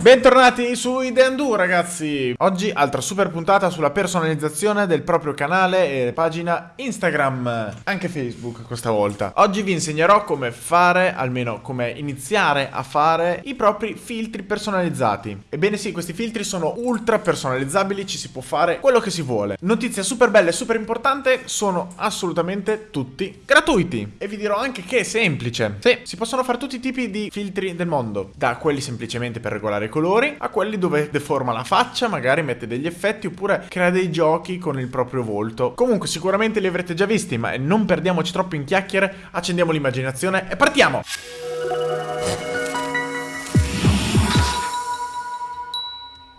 Bentornati su Ideandu ragazzi. Oggi altra super puntata sulla personalizzazione del proprio canale e pagina Instagram Anche Facebook questa volta. Oggi vi insegnerò come fare, almeno come iniziare a fare i propri filtri personalizzati. Ebbene sì, questi filtri sono ultra personalizzabili, ci si può fare quello che si vuole. Notizia super bella e super importante, sono assolutamente tutti gratuiti. E vi dirò anche che è semplice. Sì, si possono fare tutti i tipi di filtri del mondo Da quelli semplicemente per regolare i colori a quelli dove deforma la faccia, magari mette degli effetti oppure crea dei giochi con il proprio volto. Comunque sicuramente li avrete già visti, ma non perdiamoci troppo in chiacchiere, accendiamo l'immaginazione e partiamo!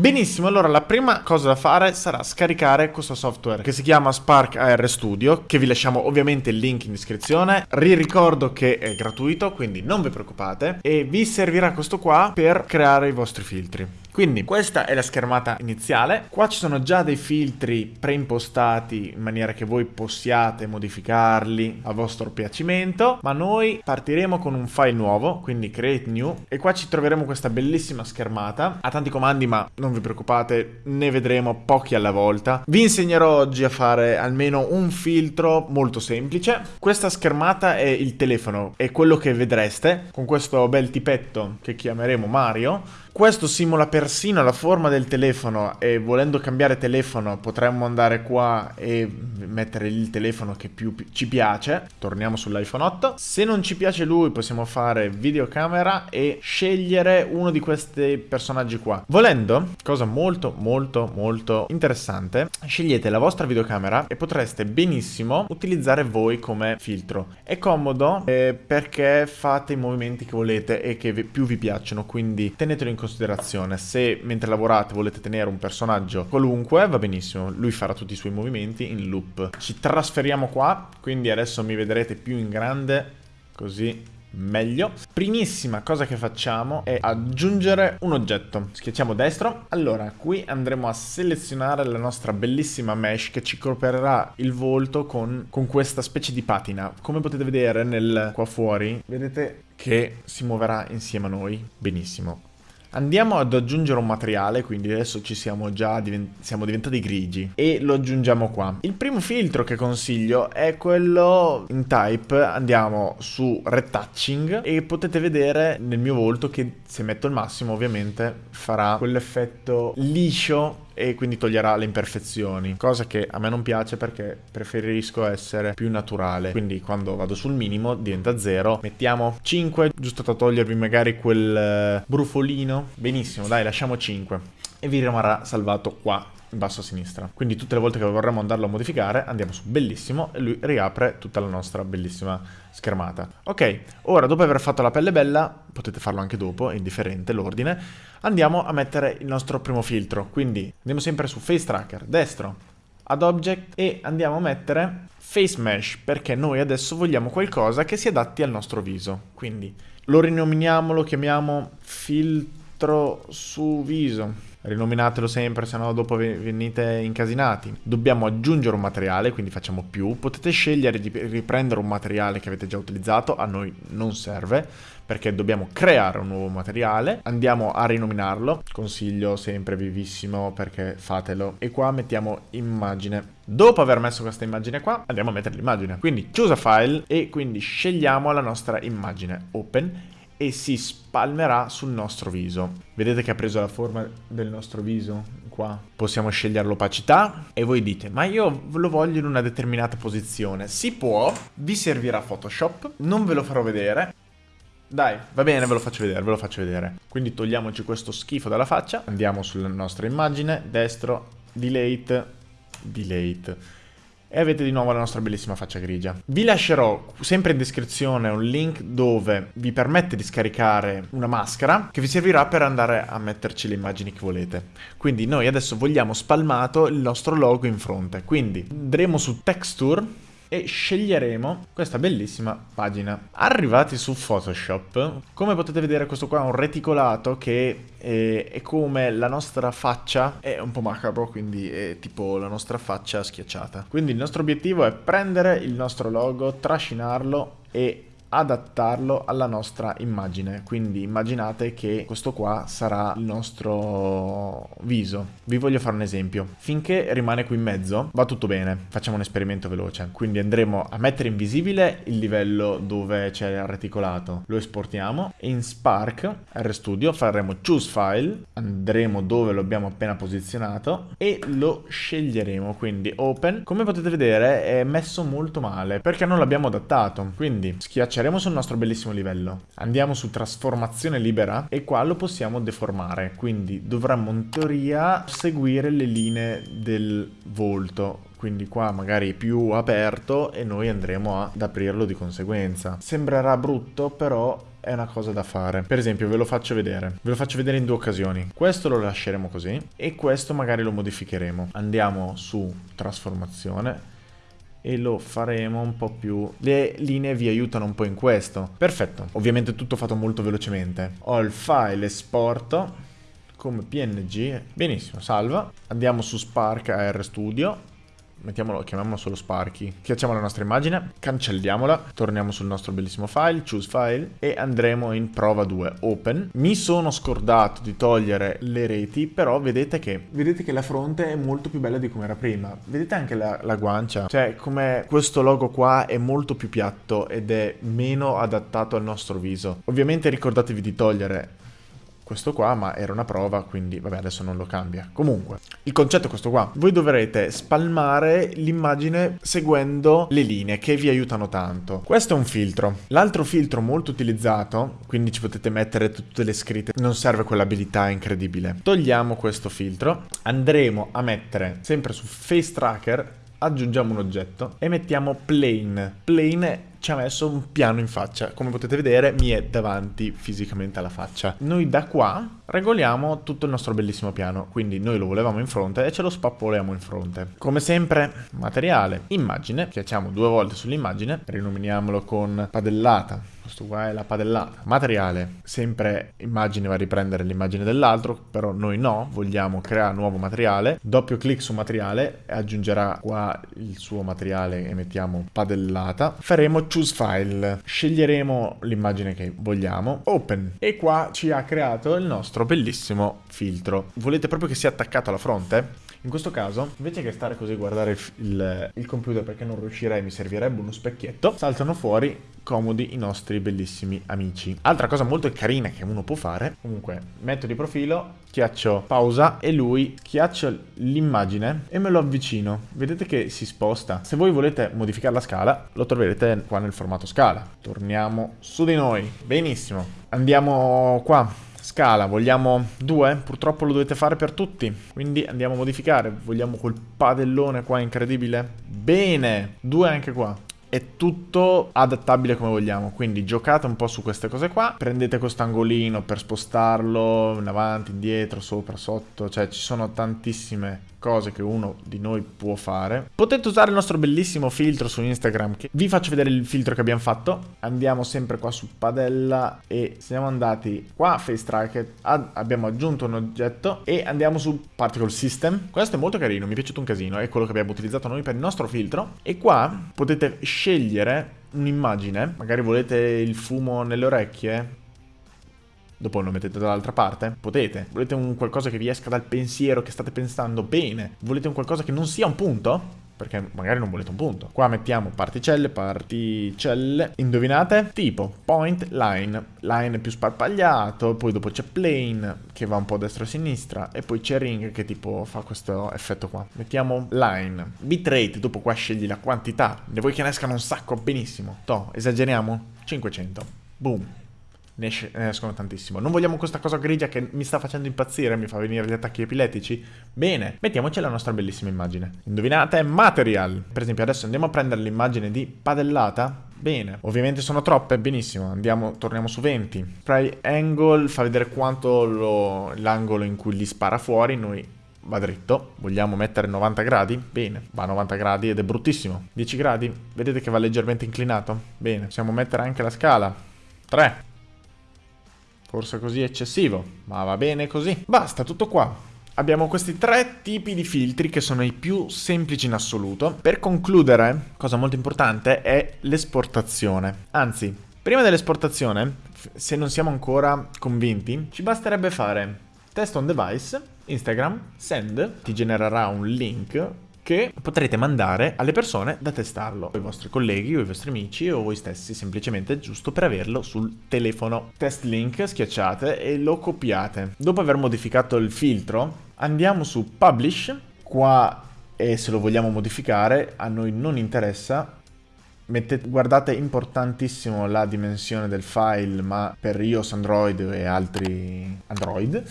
Benissimo, allora la prima cosa da fare sarà scaricare questo software che si chiama Spark AR Studio, che vi lasciamo ovviamente il link in descrizione. Riricordo che è gratuito, quindi non vi preoccupate, e vi servirà questo qua per creare i vostri filtri. Quindi questa è la schermata iniziale, qua ci sono già dei filtri preimpostati in maniera che voi possiate modificarli a vostro piacimento, ma noi partiremo con un file nuovo, quindi create new, e qua ci troveremo questa bellissima schermata, ha tanti comandi ma non vi preoccupate, ne vedremo pochi alla volta. Vi insegnerò oggi a fare almeno un filtro molto semplice, questa schermata è il telefono, è quello che vedreste con questo bel tipetto che chiameremo Mario, questo simula persino la forma del telefono e volendo cambiare telefono potremmo andare qua e mettere il telefono che più ci piace. Torniamo sull'iPhone 8. Se non ci piace lui possiamo fare videocamera e scegliere uno di questi personaggi qua. Volendo, cosa molto molto molto interessante, scegliete la vostra videocamera e potreste benissimo utilizzare voi come filtro. È comodo eh, perché fate i movimenti che volete e che più vi piacciono, quindi tenetelo in considerazione. Se mentre lavorate volete tenere un personaggio qualunque, va benissimo. Lui farà tutti i suoi movimenti in loop. Ci trasferiamo qua, quindi adesso mi vedrete più in grande, così meglio. Primissima cosa che facciamo è aggiungere un oggetto. Schiacciamo destro. Allora, qui andremo a selezionare la nostra bellissima mesh che ci coopererà il volto con, con questa specie di patina. Come potete vedere nel, qua fuori, vedete che si muoverà insieme a noi. Benissimo. Andiamo ad aggiungere un materiale, quindi adesso ci siamo già divent siamo diventati grigi e lo aggiungiamo qua. Il primo filtro che consiglio è quello in type, andiamo su retouching e potete vedere nel mio volto che se metto il massimo ovviamente farà quell'effetto liscio e quindi toglierà le imperfezioni, cosa che a me non piace perché preferisco essere più naturale. Quindi quando vado sul minimo diventa 0, mettiamo 5, giusto da togliervi magari quel eh, brufolino. Benissimo, dai, lasciamo 5 e vi rimarrà salvato qua in basso a sinistra. Quindi tutte le volte che vorremmo andarlo a modificare andiamo su bellissimo e lui riapre tutta la nostra bellissima schermata. Ok, ora dopo aver fatto la pelle bella, potete farlo anche dopo, è indifferente l'ordine, andiamo a mettere il nostro primo filtro. Quindi andiamo sempre su Face Tracker, destro, ad Object e andiamo a mettere Face Mesh perché noi adesso vogliamo qualcosa che si adatti al nostro viso. Quindi lo rinominiamo, lo chiamiamo filtro su viso rinominatelo sempre, se no dopo venite incasinati. Dobbiamo aggiungere un materiale, quindi facciamo più. Potete scegliere di riprendere un materiale che avete già utilizzato, a noi non serve, perché dobbiamo creare un nuovo materiale. Andiamo a rinominarlo, consiglio sempre vivissimo perché fatelo. E qua mettiamo immagine. Dopo aver messo questa immagine qua, andiamo a mettere l'immagine. Quindi chiusa file e quindi scegliamo la nostra immagine. Open e si spalmerà sul nostro viso. Vedete che ha preso la forma del nostro viso qua? Possiamo scegliere l'opacità e voi dite ma io lo voglio in una determinata posizione. Si può, vi servirà Photoshop, non ve lo farò vedere. Dai, va bene, ve lo faccio vedere, ve lo faccio vedere. Quindi togliamoci questo schifo dalla faccia, andiamo sulla nostra immagine, destro, delete, delete e avete di nuovo la nostra bellissima faccia grigia. Vi lascerò sempre in descrizione un link dove vi permette di scaricare una maschera che vi servirà per andare a metterci le immagini che volete. Quindi noi adesso vogliamo spalmato il nostro logo in fronte, quindi andremo su Texture e sceglieremo questa bellissima pagina. Arrivati su Photoshop, come potete vedere questo qua è un reticolato che è, è come la nostra faccia, è un po' macabro, quindi è tipo la nostra faccia schiacciata. Quindi il nostro obiettivo è prendere il nostro logo, trascinarlo e adattarlo alla nostra immagine. Quindi immaginate che questo qua sarà il nostro viso. Vi voglio fare un esempio. Finché rimane qui in mezzo va tutto bene. Facciamo un esperimento veloce. Quindi andremo a mettere invisibile il livello dove c'è il reticolato. Lo esportiamo. In Spark RStudio faremo Choose File. Andremo dove lo abbiamo appena posizionato e lo sceglieremo. Quindi Open. Come potete vedere è messo molto male perché non l'abbiamo adattato. Quindi schiacceremo sul nostro bellissimo livello. Andiamo su trasformazione libera e qua lo possiamo deformare. Quindi dovremmo in teoria seguire le linee del volto quindi qua magari più aperto e noi andremo ad aprirlo di conseguenza. Sembrerà brutto però è una cosa da fare. Per esempio ve lo faccio vedere, ve lo faccio vedere in due occasioni. Questo lo lasceremo così e questo magari lo modificheremo. Andiamo su trasformazione e lo faremo un po' più... Le linee vi aiutano un po' in questo. Perfetto, ovviamente tutto fatto molto velocemente. Ho il file esporto come png, benissimo, salva. Andiamo su Spark AR Studio mettiamolo, chiamiamolo solo Sparky. Schiacciamo la nostra immagine, cancelliamola, torniamo sul nostro bellissimo file, choose file e andremo in prova 2, open. Mi sono scordato di togliere le reti, però vedete che, vedete che la fronte è molto più bella di come era prima. Vedete anche la, la guancia, cioè come questo logo qua è molto più piatto ed è meno adattato al nostro viso. Ovviamente ricordatevi di togliere questo qua, ma era una prova, quindi vabbè adesso non lo cambia. Comunque, il concetto è questo qua. Voi dovrete spalmare l'immagine seguendo le linee che vi aiutano tanto. Questo è un filtro. L'altro filtro molto utilizzato, quindi ci potete mettere tutte le scritte, non serve quell'abilità incredibile. Togliamo questo filtro, andremo a mettere sempre su Face Tracker aggiungiamo un oggetto e mettiamo plane. Plane ci ha messo un piano in faccia. Come potete vedere mi è davanti fisicamente alla faccia. Noi da qua regoliamo tutto il nostro bellissimo piano. Quindi noi lo volevamo in fronte e ce lo spappoliamo in fronte. Come sempre, materiale, immagine. Schiacciamo due volte sull'immagine. Rinominiamolo con padellata. Questo qua è la padellata. Materiale, sempre immagine va a riprendere l'immagine dell'altro, però noi no, vogliamo creare nuovo materiale. Doppio clic su materiale aggiungerà qua il suo materiale e mettiamo padellata. Faremo choose file, sceglieremo l'immagine che vogliamo, open e qua ci ha creato il nostro bellissimo filtro. Volete proprio che sia attaccato alla fronte? In questo caso, invece che stare così a guardare il, il, il, computer perché non riuscirei, mi servirebbe uno specchietto, saltano fuori comodi i nostri bellissimi amici. Altra cosa molto carina che uno può fare, comunque metto di profilo, schiaccio pausa e lui schiaccio l'immagine e me lo avvicino. Vedete che si sposta. Se voi volete modificare la scala, lo troverete qua nel formato scala. Torniamo su di noi. Benissimo. Andiamo qua Scala, vogliamo due? Purtroppo lo dovete fare per tutti, quindi andiamo a modificare. Vogliamo quel padellone qua incredibile? Bene, due anche qua è tutto adattabile come vogliamo quindi giocate un po' su queste cose qua prendete questo angolino per spostarlo in avanti, indietro, sopra, sotto cioè ci sono tantissime cose che uno di noi può fare. Potete usare il nostro bellissimo filtro su Instagram che vi faccio vedere il filtro che abbiamo fatto. Andiamo sempre qua su padella e siamo andati qua Face Tracker, abbiamo aggiunto un oggetto e andiamo su Particle System. Questo è molto carino, mi è piaciuto un casino, è quello che abbiamo utilizzato noi per il nostro filtro e qua potete scegliere un'immagine, magari volete il fumo nelle orecchie, dopo lo mettete dall'altra parte? Potete. Volete un qualcosa che vi esca dal pensiero che state pensando? Bene. Volete un qualcosa che non sia un punto? perché magari non volete un punto. Qua mettiamo particelle, particelle, indovinate? Tipo point, line, line più sparpagliato, poi dopo c'è plane che va un po' a destra e a sinistra e poi c'è ring che tipo fa questo effetto qua. Mettiamo line, bitrate, dopo qua scegli la quantità, ne vuoi che ne escano un sacco, benissimo. To, esageriamo? 500. Boom ne, esce, ne escono tantissimo. Non vogliamo questa cosa grigia che mi sta facendo impazzire, mi fa venire gli attacchi epilettici? Bene, mettiamoci la nostra bellissima immagine. Indovinate? Material. Per esempio adesso andiamo a prendere l'immagine di padellata. Bene, ovviamente sono troppe, benissimo, andiamo, torniamo su 20. Spray angle fa vedere quanto l'angolo in cui li spara fuori, noi va dritto, vogliamo mettere 90 gradi? Bene, va a 90 gradi ed è bruttissimo. 10 gradi? Vedete che va leggermente inclinato? Bene, possiamo mettere anche la scala. 3. Forse così eccessivo, ma va bene così. Basta, tutto qua. Abbiamo questi tre tipi di filtri che sono i più semplici in assoluto. Per concludere, cosa molto importante è l'esportazione. Anzi, Prima dell'esportazione, se non siamo ancora convinti, ci basterebbe fare test on device, Instagram, send, ti genererà un link che potrete mandare alle persone da testarlo, i vostri colleghi o i vostri amici o voi stessi, semplicemente giusto per averlo sul telefono. Test link, schiacciate e lo copiate. Dopo aver modificato il filtro, andiamo su Publish, qua e se lo vogliamo modificare a noi non interessa, Mettete, guardate importantissimo la dimensione del file ma per iOS, Android e altri Android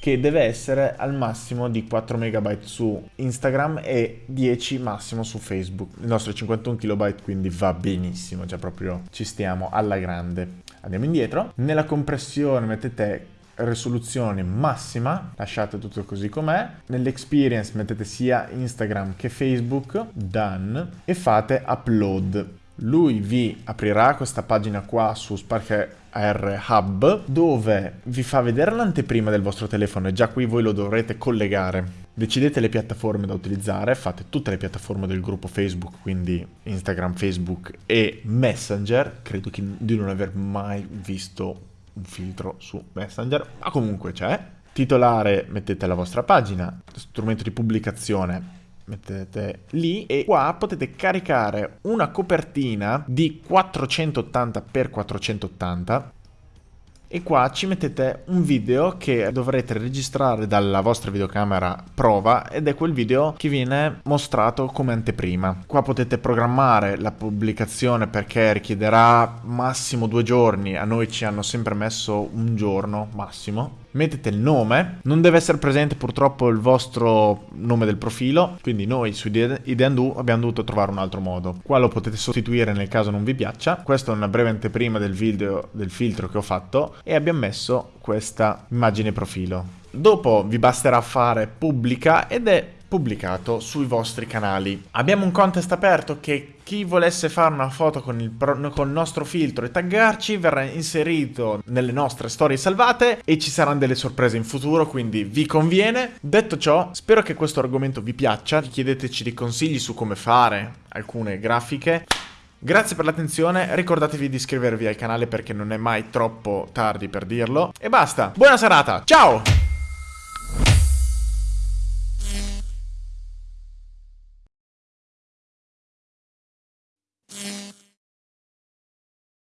che deve essere al massimo di 4 MB su Instagram e 10 massimo su Facebook. Il nostro è 51 KB quindi va benissimo, cioè proprio ci stiamo alla grande. Andiamo indietro, nella compressione mettete risoluzione massima, lasciate tutto così com'è, nell'experience mettete sia Instagram che Facebook, done, e fate upload. Lui vi aprirà questa pagina qua su Spark AR Hub dove vi fa vedere l'anteprima del vostro telefono e già qui voi lo dovrete collegare. Decidete le piattaforme da utilizzare, fate tutte le piattaforme del gruppo Facebook, quindi Instagram, Facebook e Messenger. Credo di non aver mai visto un filtro su Messenger, ma comunque c'è. Titolare mettete la vostra pagina, strumento di pubblicazione mettete lì e qua potete caricare una copertina di 480 x 480 e qua ci mettete un video che dovrete registrare dalla vostra videocamera prova ed è quel video che viene mostrato come anteprima. Qua potete programmare la pubblicazione perché richiederà massimo due giorni, a noi ci hanno sempre messo un giorno massimo mettete il nome, non deve essere presente purtroppo il vostro nome del profilo, quindi noi su Ideandu abbiamo dovuto trovare un altro modo. Qua lo potete sostituire nel caso non vi piaccia, questa è una breve anteprima del video del filtro che ho fatto e abbiamo messo questa immagine profilo. Dopo vi basterà fare pubblica ed è pubblicato sui vostri canali. Abbiamo un contest aperto che chi volesse fare una foto con il, con il, nostro filtro e taggarci verrà inserito nelle nostre storie salvate e ci saranno delle sorprese in futuro, quindi vi conviene. Detto ciò, spero che questo argomento vi piaccia, chiedeteci dei consigli su come fare alcune grafiche. Grazie per l'attenzione, ricordatevi di iscrivervi al canale perché non è mai troppo tardi per dirlo. E basta, buona serata, ciao!